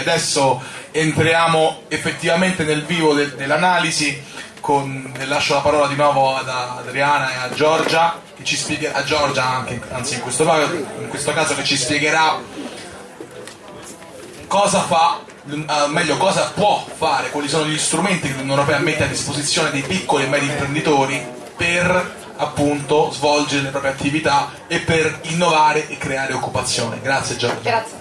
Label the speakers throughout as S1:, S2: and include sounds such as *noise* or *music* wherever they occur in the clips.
S1: adesso entriamo effettivamente nel vivo de dell'analisi con, lascio la parola di nuovo ad Adriana e a Giorgia che ci spiegherà, a Giorgia anche, anzi in questo, in questo caso che ci spiegherà cosa fa uh, meglio cosa può fare, quali sono gli strumenti che l'Unione Europea mette a disposizione dei piccoli e medi imprenditori per appunto svolgere le proprie attività e per innovare e creare occupazione. Grazie Giorgia.
S2: Grazie.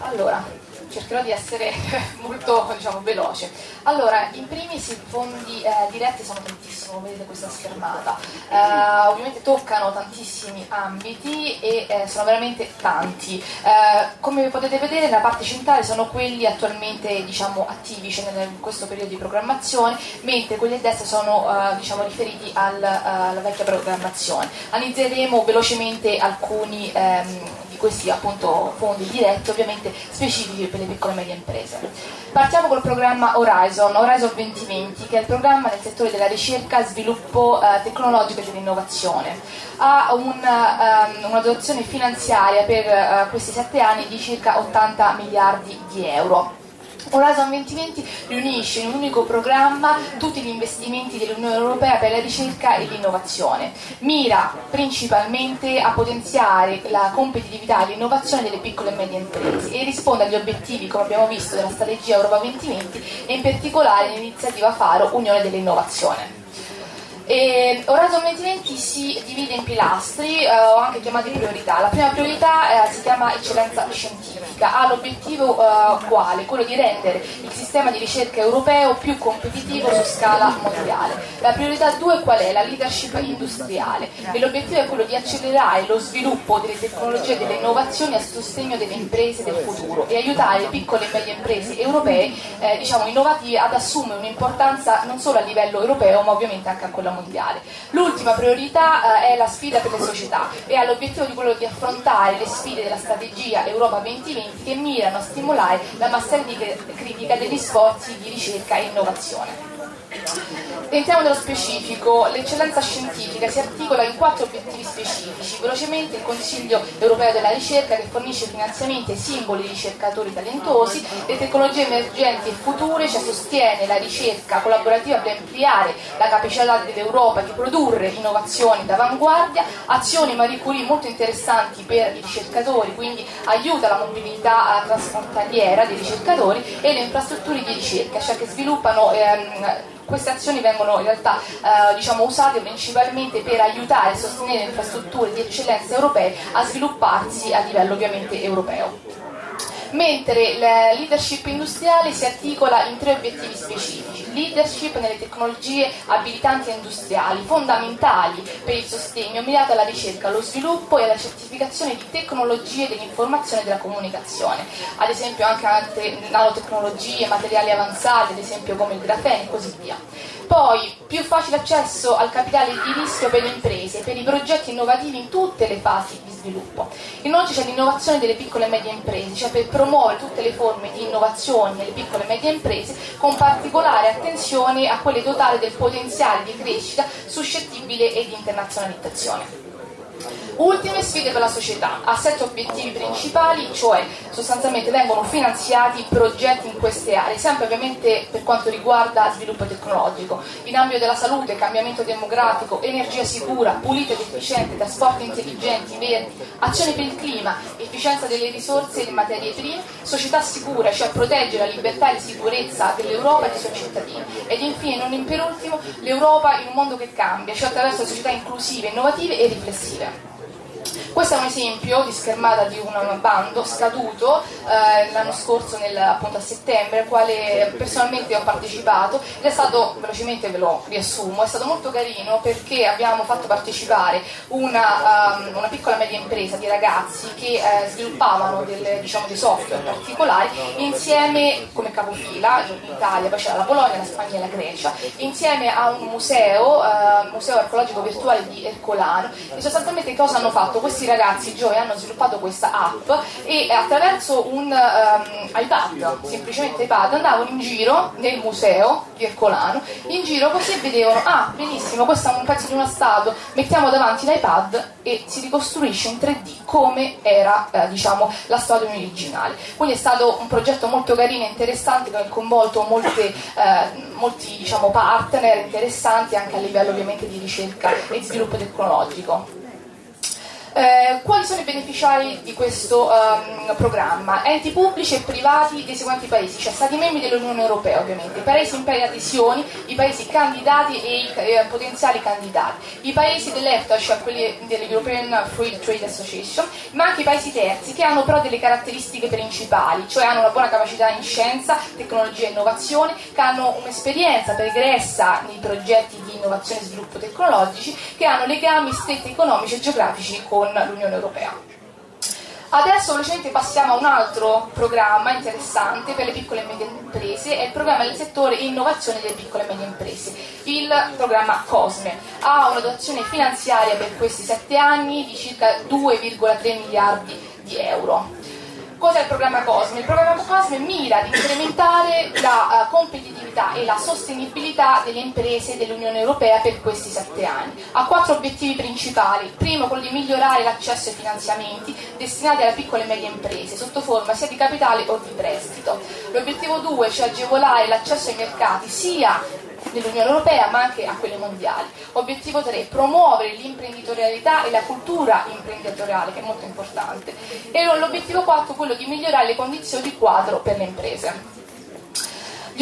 S2: Allora, cercherò di essere *laughs* molto diciamo, veloce. Allora, in primis i fondi eh, diretti sono tantissimi, vedete questa schermata, eh, ovviamente toccano tantissimi ambiti e eh, sono veramente tanti. Eh, come potete vedere nella parte centrale sono quelli attualmente diciamo, attivi, cioè in questo periodo di programmazione, mentre quelli a destra sono eh, diciamo, riferiti al, eh, alla vecchia programmazione. Analizzeremo velocemente alcuni ehm, questi appunto fondi diretti ovviamente specifici per le piccole e medie imprese. Partiamo col programma Horizon, Horizon 2020 che è il programma nel settore della ricerca, sviluppo eh, tecnologico e dell'innovazione. Ha un, um, una dotazione finanziaria per uh, questi sette anni di circa 80 miliardi di euro Horizon 2020 riunisce in un unico programma tutti gli investimenti dell'Unione Europea per la ricerca e l'innovazione. Mira principalmente a potenziare la competitività e l'innovazione delle piccole e medie imprese e risponde agli obiettivi, come abbiamo visto, della strategia Europa 2020 e in particolare l'iniziativa Faro Unione dell'Innovazione. E Horizon 2020 si divide in pilastri, eh, o anche chiamati priorità. La prima priorità eh, si chiama eccellenza scientifica, ha l'obiettivo eh, quale? Quello di rendere il sistema di ricerca europeo più competitivo su scala mondiale. La priorità 2 qual è? La leadership industriale e l'obiettivo è quello di accelerare lo sviluppo delle tecnologie e delle innovazioni a sostegno delle imprese del futuro e aiutare le piccole e medie imprese europee eh, diciamo, innovative ad assumere un'importanza non solo a livello europeo ma ovviamente anche a quella mondiale. L'ultima priorità eh, è la sfida per le società e ha l'obiettivo di quello di affrontare le sfide della strategia Europa 2020 che mirano a stimolare la massa critica degli sforzi di ricerca e innovazione. Entriamo nello specifico, l'eccellenza scientifica si articola in quattro obiettivi specifici. Velocemente il Consiglio europeo della ricerca che fornisce finanziamenti ai singoli ricercatori talentosi, le tecnologie emergenti e future, cioè sostiene la ricerca collaborativa per ampliare la capacità dell'Europa di produrre innovazioni d'avanguardia, azioni Marie Curie molto interessanti per i ricercatori, quindi aiuta la mobilità transfrontaliera dei ricercatori e le infrastrutture di ricerca, cioè che sviluppano ehm, queste azioni vengono in realtà eh, diciamo, usate principalmente per aiutare e sostenere infrastrutture di eccellenza europee a svilupparsi a livello ovviamente europeo mentre la leadership industriale si articola in tre obiettivi specifici. Leadership nelle tecnologie abilitanti e industriali, fondamentali per il sostegno mirato alla ricerca, allo sviluppo e alla certificazione di tecnologie dell'informazione e della comunicazione, ad esempio anche altre nanotecnologie, materiali avanzati, ad esempio come il grafene e così via. Poi più facile accesso al capitale di rischio per le imprese, per i progetti innovativi in tutte le fasi di sviluppo. Inoltre c'è l'innovazione delle piccole e medie imprese, cioè per promuovere tutte le forme di innovazione nelle piccole e medie imprese, con particolare attenzione a quelle dotate del potenziale di crescita suscettibile e di internazionalizzazione. Ultime sfide per la società, ha sette obiettivi principali, cioè sostanzialmente vengono finanziati progetti in queste aree, sempre ovviamente per quanto riguarda sviluppo tecnologico, in ambito della salute, cambiamento demografico, energia sicura, pulita ed efficiente, trasporti intelligenti, verdi, azione per il clima, efficienza delle risorse e delle materie prime, società sicura, cioè proteggere la libertà e la sicurezza dell'Europa e dei suoi cittadini. Ed infine, non per ultimo, l'Europa in un mondo che cambia, cioè attraverso società inclusive, innovative e riflessive. Questo è un esempio di schermata di un bando scaduto eh, l'anno scorso, nel, appunto a settembre, al quale personalmente ho partecipato ed è stato, velocemente ve lo riassumo, è stato molto carino perché abbiamo fatto partecipare una, um, una piccola media impresa di ragazzi che eh, sviluppavano del, diciamo, dei software particolari insieme come capofila, in Italia, poi c'era la Polonia, la Spagna e la Grecia, insieme a un museo, uh, museo archeologico virtuale di Ercolano e sostanzialmente cosa hanno fatto? Questi questi ragazzi Joy hanno sviluppato questa app e attraverso un um, iPad, semplicemente iPad, andavano in giro nel museo di Ercolano, in giro così vedevano, ah benissimo, questo è un pezzo di una statua, mettiamo davanti l'iPad e si ricostruisce in 3D come era eh, diciamo, la statua originale. Quindi è stato un progetto molto carino e interessante che ha coinvolto molte, eh, molti diciamo, partner interessanti anche a livello ovviamente di ricerca e sviluppo tecnologico. Eh, quali sono i beneficiari di questo um, programma? Enti pubblici e privati dei seguenti paesi, cioè Stati membri dell'Unione Europea ovviamente, i paesi in pari adesioni, i paesi candidati e i eh, potenziali candidati, i paesi dell'EFTA, cioè quelli dell'European Free Trade Association, ma anche i paesi terzi che hanno però delle caratteristiche principali, cioè hanno una buona capacità in scienza, tecnologia e innovazione, che hanno un'esperienza pregressa nei progetti innovazione e sviluppo tecnologici, che hanno legami stretti economici e geografici con l'Unione Europea. Adesso velocemente passiamo a un altro programma interessante per le piccole e medie imprese, è il programma del settore innovazione delle piccole e medie imprese, il programma COSME. Ha una dotazione finanziaria per questi sette anni di circa 2,3 miliardi di euro. Cos'è il programma COSME? Il programma COSME mira ad incrementare la uh, competitività e la sostenibilità delle imprese dell'Unione Europea per questi sette anni. Ha quattro obiettivi principali. Primo, quello di migliorare l'accesso ai finanziamenti destinati alle piccole e medie imprese, sotto forma sia di capitale o di prestito. L'obiettivo 2, cioè agevolare l'accesso ai mercati sia dell'Unione Europea ma anche a quelle mondiali. Obiettivo 3, promuovere l'imprenditorialità e la cultura imprenditoriale che è molto importante. E l'obiettivo 4, quello di migliorare le condizioni di quadro per le imprese.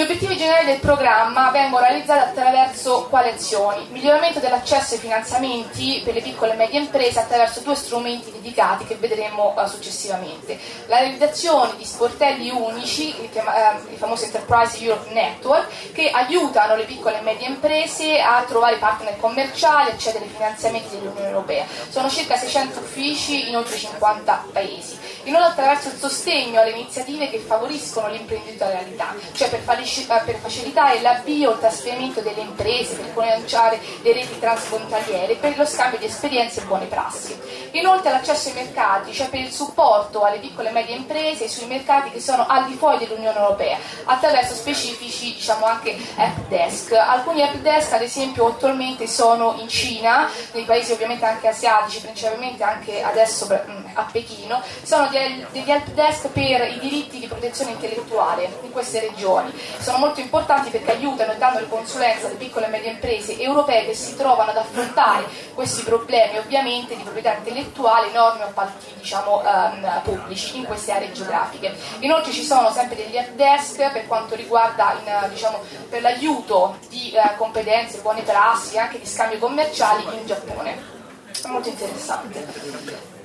S2: Gli obiettivi generali del programma vengono realizzati attraverso quali azioni? Miglioramento dell'accesso ai finanziamenti per le piccole e medie imprese attraverso due strumenti dedicati che vedremo uh, successivamente. La realizzazione di sportelli unici, il, uh, il famoso Enterprise Europe Network, che aiutano le piccole e medie imprese a trovare partner commerciali, accedere ai finanziamenti dell'Unione Europea. Sono circa 600 uffici in oltre 50 paesi. Inoltre attraverso il sostegno alle iniziative che favoriscono l'imprenditorialità, cioè per fare per facilitare l'avvio o il trasferimento delle imprese, per cominciare le reti transfrontaliere, per lo scambio di esperienze e buone prassi. Inoltre l'accesso ai mercati, cioè per il supporto alle piccole e medie imprese sui mercati che sono al di fuori dell'Unione Europea, attraverso specifici diciamo anche help desk. Alcuni help desk ad esempio attualmente sono in Cina, nei paesi ovviamente anche asiatici, principalmente anche adesso a Pechino, sono degli help desk per i diritti di protezione intellettuale in queste regioni sono molto importanti perché aiutano e danno le consulenze alle piccole e medie imprese europee che si trovano ad affrontare questi problemi ovviamente di proprietà intellettuale, norme o appalti diciamo, um, pubblici in queste aree geografiche. Inoltre ci sono sempre degli help desk per quanto riguarda in, diciamo, per l'aiuto di uh, competenze, buone prassi anche di scambi commerciali in Giappone. È molto interessante.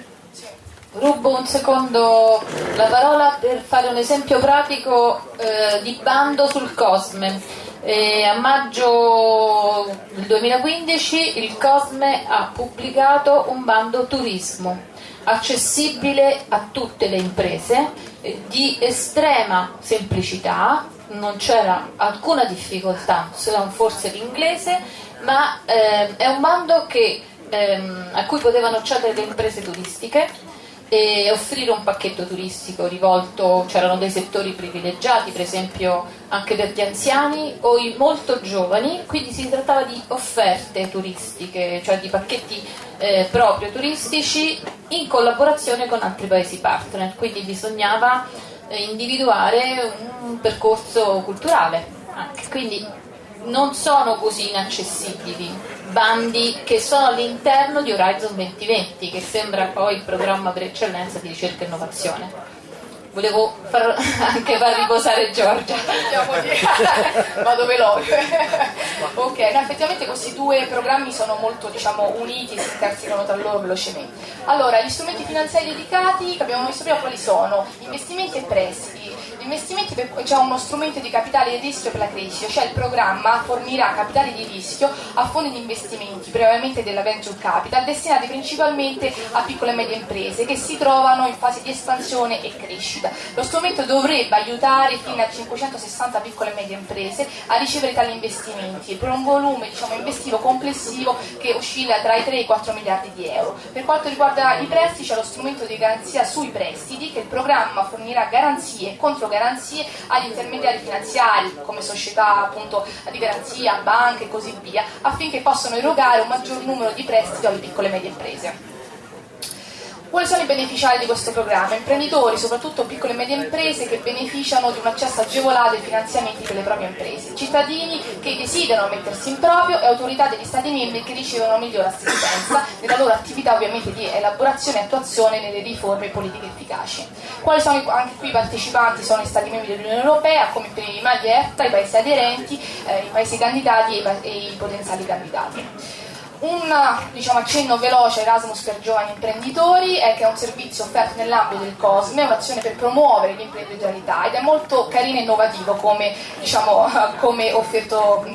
S3: Rubo un secondo la parola per fare un esempio pratico eh, di bando sul Cosme. Eh, a maggio del 2015 il Cosme ha pubblicato un bando turismo accessibile a tutte le imprese eh, di estrema semplicità, non c'era alcuna difficoltà, se non forse l'inglese, ma eh, è un bando che, ehm, a cui potevano accedere le imprese turistiche e offrire un pacchetto turistico rivolto, c'erano dei settori privilegiati, per esempio anche per gli anziani o i molto giovani, quindi si trattava di offerte turistiche, cioè di pacchetti eh, proprio turistici in collaborazione con altri paesi partner, quindi bisognava eh, individuare un percorso culturale anche. Quindi non sono così inaccessibili, bandi che sono all'interno di Horizon 2020, che sembra poi il programma per eccellenza di ricerca e innovazione. Volevo far, *laughs* anche far riposare Giorgia. *laughs*
S2: Vado veloce. *laughs* ok, no, effettivamente questi due programmi sono molto diciamo, uniti e si intersecano tra loro velocemente. Allora, gli strumenti finanziari dedicati che abbiamo visto prima quali sono? Investimenti e prestiti. Investimenti c'è uno strumento di capitale di rischio per la crescita, cioè il programma fornirà capitali di rischio a fondi di investimenti, prevalentemente della venture capital, destinati principalmente a piccole e medie imprese che si trovano in fase di espansione e crescita. Lo strumento dovrebbe aiutare fino a 560 piccole e medie imprese a ricevere tali investimenti per un volume diciamo, investivo complessivo che oscilla tra i 3 e i 4 miliardi di euro. Per quanto riguarda i prestiti c'è lo strumento di garanzia sui prestiti che il programma fornirà garanzie e controgaranzie agli intermediari finanziari come società appunto, di garanzia, banche e così via affinché possano erogare un maggior numero di prestiti alle piccole e medie imprese. Quali sono i beneficiari di questo programma? Imprenditori, soprattutto piccole e medie imprese che beneficiano di un accesso agevolato ai finanziamenti per le proprie imprese, cittadini che desiderano mettersi in proprio e autorità degli Stati membri che ricevono migliore assistenza nella loro attività ovviamente di elaborazione e attuazione nelle riforme politiche efficaci. Quali sono anche qui i partecipanti? Sono gli Stati membri dell'Unione Europea come prima gli EFTA, i paesi aderenti, eh, i paesi candidati e i, e i potenziali candidati. Un diciamo, accenno veloce a Erasmus per giovani imprenditori è che è un servizio offerto nell'ambito del COSME, un'azione per promuovere l'imprenditorialità ed è molto carino e innovativo come, diciamo, *laughs* come, offerto,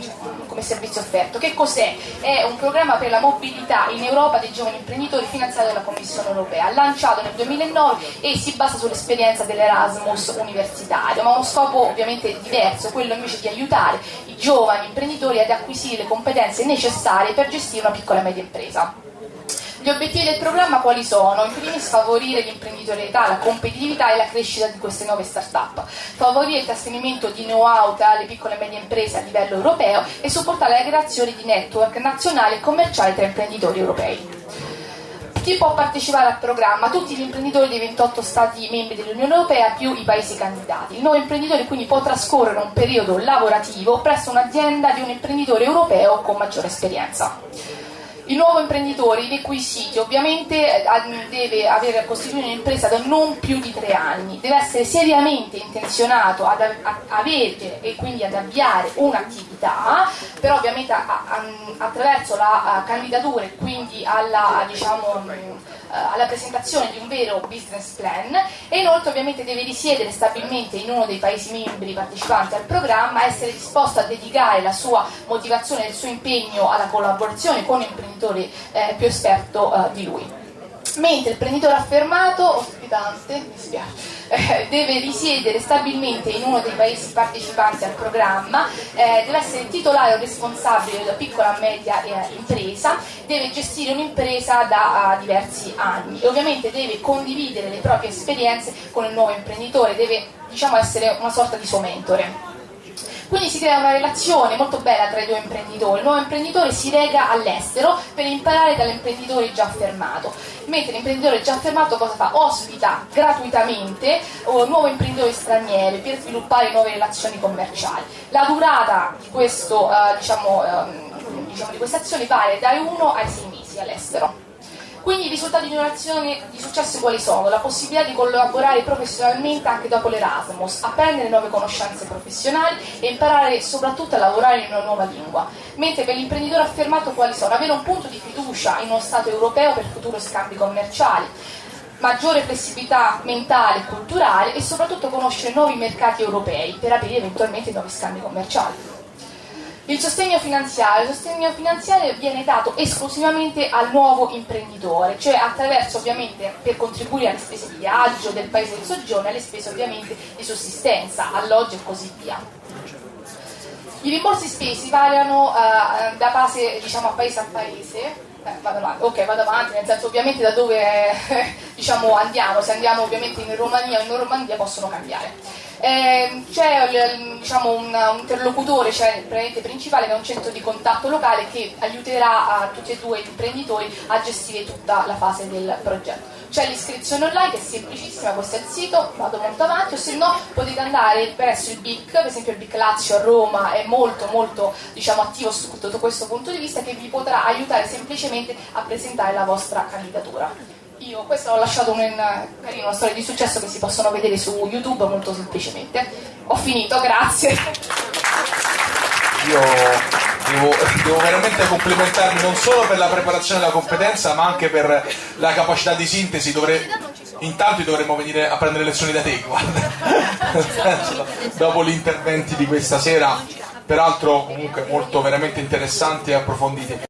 S2: come servizio offerto. Che cos'è? È un programma per la mobilità in Europa dei giovani imprenditori finanziato dalla Commissione europea, lanciato nel 2009 e si basa sull'esperienza dell'Erasmus universitario, ma ha uno scopo ovviamente diverso, quello invece di aiutare i giovani imprenditori ad acquisire le competenze necessarie per gestire una piccola e media impresa. Gli obiettivi del programma quali sono? In primis favorire l'imprenditorialità, la competitività e la crescita di queste nuove start-up, favorire il trasferimento di know-how tra le piccole e medie imprese a livello europeo e supportare la creazione di network nazionali e commerciali tra imprenditori europei. Chi può partecipare al programma? Tutti gli imprenditori dei 28 Stati membri dell'Unione Europea più i paesi candidati. Il nuovo imprenditore quindi può trascorrere un periodo lavorativo presso un'azienda di un imprenditore europeo con maggiore esperienza. Il nuovo imprenditore, i requisiti, ovviamente eh, deve aver costituito un'impresa da non più di tre anni, deve essere seriamente intenzionato ad avere e quindi ad avviare un'attività, però ovviamente attraverso la candidatura e quindi alla, diciamo, alla presentazione di un vero business plan. E inoltre ovviamente deve risiedere stabilmente in uno dei paesi membri partecipanti al programma, essere disposto a dedicare la sua motivazione e il suo impegno alla collaborazione con imprenditori imprenditore eh, più esperto eh, di lui. Mentre il imprenditore affermato, ospitante, mi spiace, eh, deve risiedere stabilmente in uno dei paesi partecipanti al programma, eh, deve essere titolare o responsabile della piccola e media eh, impresa, deve gestire un'impresa da uh, diversi anni e ovviamente deve condividere le proprie esperienze con il nuovo imprenditore, deve diciamo, essere una sorta di suo mentore. Quindi si crea una relazione molto bella tra i due imprenditori. Il nuovo imprenditore si rega all'estero per imparare dall'imprenditore già affermato, mentre l'imprenditore già affermato cosa fa? Ospita gratuitamente un nuovo imprenditore straniero per sviluppare nuove relazioni commerciali. La durata di, questo, uh, diciamo, uh, diciamo, di queste azioni varia dai 1 ai 6 mesi all'estero. Quindi i risultati di un'azione di successo quali sono? La possibilità di collaborare professionalmente anche dopo l'Erasmus, apprendere nuove conoscenze professionali e imparare soprattutto a lavorare in una nuova lingua. Mentre per l'imprenditore affermato quali sono? Avere un punto di fiducia in uno Stato europeo per futuri scambi commerciali, maggiore flessibilità mentale e culturale e soprattutto conoscere nuovi mercati europei per aprire eventualmente nuovi scambi commerciali. Il sostegno finanziario, il sostegno finanziario viene dato esclusivamente al nuovo imprenditore, cioè attraverso ovviamente per contribuire alle spese di viaggio del paese di soggiorno e alle spese ovviamente di sussistenza, alloggio e così via. I rimborsi spesi variano uh, da base diciamo, a paese a paese, eh, vado avanti, ok vado avanti, nel senso ovviamente da dove *laughs* diciamo, andiamo, se andiamo ovviamente in Romania o in Normandia possono cambiare. Eh, c'è diciamo, un, interlocutore, cioè principale, che è un centro di contatto locale che aiuterà a tutti e due gli imprenditori a gestire tutta la fase del progetto. C'è l'iscrizione online che è semplicissima, questo è il sito, vado molto avanti, o se no potete andare presso il BIC, per esempio il BIC Lazio a Roma è molto molto diciamo, attivo sotto questo punto di vista che vi potrà aiutare semplicemente a presentare la vostra candidatura. Io questo ho lasciato un, carino, una storia di successo che si possono vedere su YouTube molto semplicemente. Ho finito, grazie.
S1: Io devo, devo veramente complimentarmi non solo per la preparazione e la competenza, ma anche per la capacità di sintesi. Dovrei intanto dovremmo venire a prendere lezioni da te, guarda, dopo gli interventi di questa sera, peraltro comunque molto veramente interessanti e approfonditi.